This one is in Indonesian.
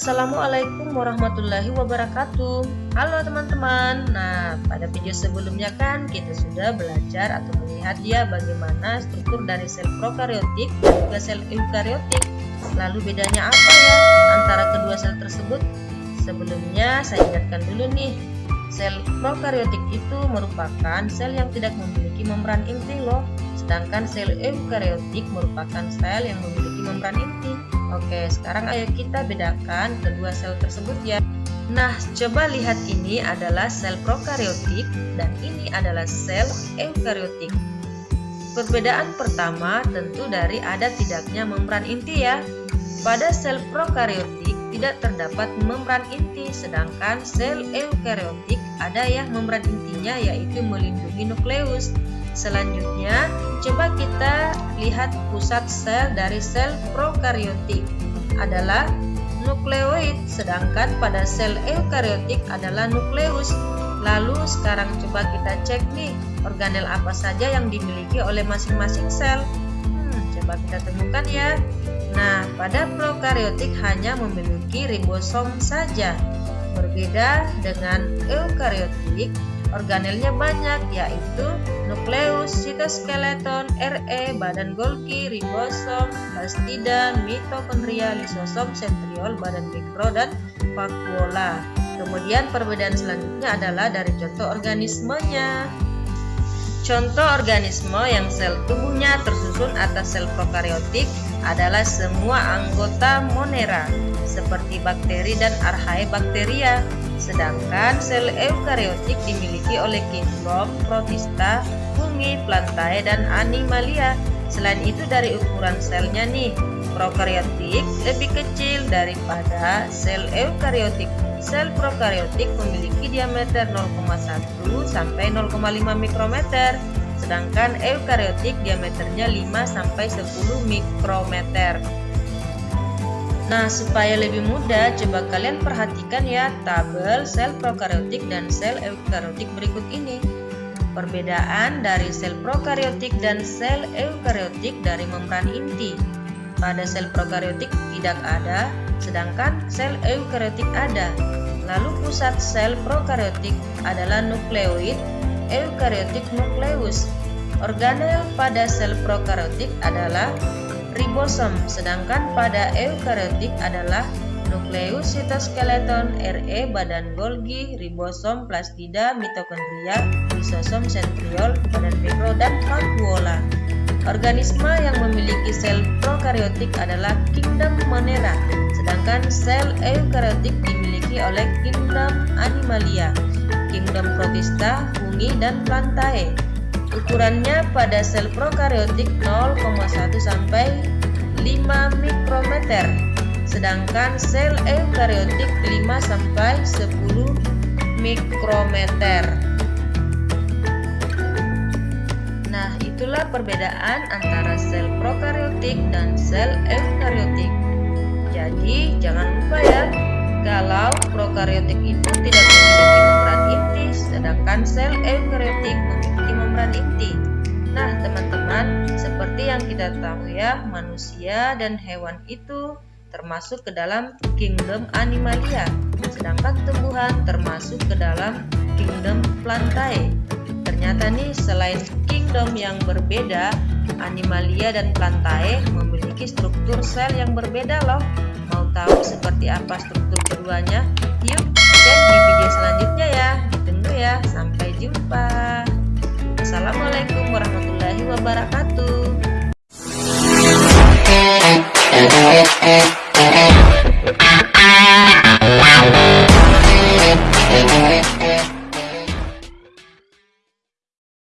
Assalamualaikum warahmatullahi wabarakatuh. Halo teman-teman. Nah pada video sebelumnya kan kita sudah belajar atau melihat ya bagaimana struktur dari sel prokaryotik dan sel eukaryotik. Lalu bedanya apa ya antara kedua sel tersebut? Sebelumnya saya ingatkan dulu nih Sel prokaryotik itu merupakan sel yang tidak memiliki membran inti loh Sedangkan sel eukaryotik merupakan sel yang memiliki membran inti Oke, sekarang ayo kita bedakan kedua sel tersebut ya. Nah, coba lihat ini adalah sel prokaryotik dan ini adalah sel eukaryotik. Perbedaan pertama tentu dari ada tidaknya membran inti ya. Pada sel prokaryotik tidak terdapat membran inti, sedangkan sel eukaryotik ada ya membran intinya yaitu melindungi nukleus. Selanjutnya, coba kita lihat pusat sel dari sel prokaryotik adalah nukleoid, sedangkan pada sel eukaryotik adalah nukleus. Lalu sekarang coba kita cek nih, organel apa saja yang dimiliki oleh masing-masing sel. Hmm, coba kita temukan ya. Nah, pada prokaryotik hanya memiliki ribosom saja. Berbeda dengan eukaryotik, Organelnya banyak yaitu nukleus, sitoskeleton, RE, badan Golgi, ribosom, plastida, mitokondria, lisosom, sentriol, badan mikro, dan vakuola. Kemudian perbedaan selanjutnya adalah dari contoh organismenya. Contoh organisme yang sel tubuhnya tersusun atas sel prokaryotik adalah semua anggota monera, seperti bakteri dan archaebacteria. Sedangkan sel eukariotik dimiliki oleh kingdom, protista, fungi, plantae, dan animalia. Selain itu dari ukuran selnya nih, prokaryotik lebih kecil daripada sel eukariotik. Sel prokaryotik memiliki diameter 0,1 sampai 0,5 mikrometer, sedangkan eukariotik diameternya 5 sampai 10 mikrometer. Nah, supaya lebih mudah, coba kalian perhatikan ya tabel sel prokaryotik dan sel eukaryotik berikut ini. Perbedaan dari sel prokaryotik dan sel eukaryotik dari membran inti. Pada sel prokaryotik tidak ada, sedangkan sel eukaryotik ada. Lalu pusat sel prokaryotik adalah nukleoid, eukaryotik nukleus. Organel pada sel prokaryotik adalah ribosom, sedangkan pada eukaryotik adalah nukleus, sitoskeleton, RE, badan Golgi, ribosom, plastida, mitokondria, lisosom, sentriol, badan mikro, dan vakuola. Organisme yang memiliki sel prokaryotik adalah kingdom Monera, sedangkan sel eukaryotik dimiliki oleh kingdom Animalia, kingdom Protista, fungi, dan plantae. Ukurannya pada sel prokaryotik 0,1 sampai 5 mikrometer, sedangkan sel eukaryotik 5 sampai 10 mikrometer. Itulah perbedaan antara sel prokaryotik dan sel eukaryotik. Jadi, jangan lupa ya, kalau prokaryotik itu tidak memiliki membran inti, sedangkan sel eukaryotik memiliki membran inti. Nah, teman-teman, seperti yang kita tahu ya, manusia dan hewan itu termasuk ke dalam kingdom animalia, sedangkan tumbuhan termasuk ke dalam kingdom plantae. Ternyata nih selain kingdom yang berbeda, Animalia dan Plantae memiliki struktur sel yang berbeda loh. Mau tahu seperti apa struktur keduanya? Yuk, dan di video selanjutnya ya. Ditunggu ya. Sampai jumpa. Assalamualaikum warahmatullahi wabarakatuh.